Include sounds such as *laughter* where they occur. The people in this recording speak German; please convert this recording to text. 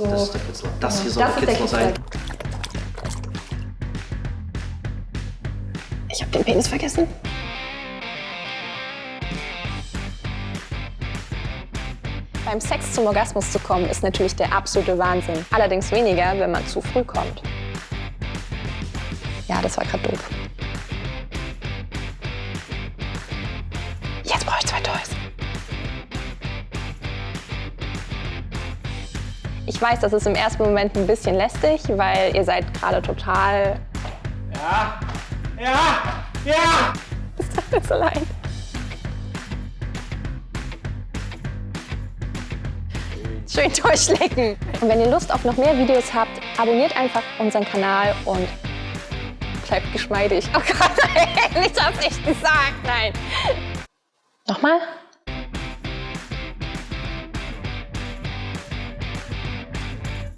So. Das ist der Kitzler. Das Ja. hier soll Das der ist der Kitzler sein. Ich habe den Penis vergessen. Beim Sex zum Orgasmus zu kommen, ist natürlich der absolute Wahnsinn. Allerdings weniger, wenn man zu früh kommt. Ja, das war gerade doof. Jetzt brauche ich zwei Ich weiß, das ist im ersten Moment ein bisschen lästig, weil ihr seid gerade total... Ja! Ja! Ja! *laughs* Ist alles allein. Schön durchlecken. Und wenn ihr Lust auf noch mehr Videos habt, abonniert einfach unseren Kanal und bleibt geschmeidig. Oh Gott, nein, *laughs* ich hab's echt gesagt, nein. Nochmal?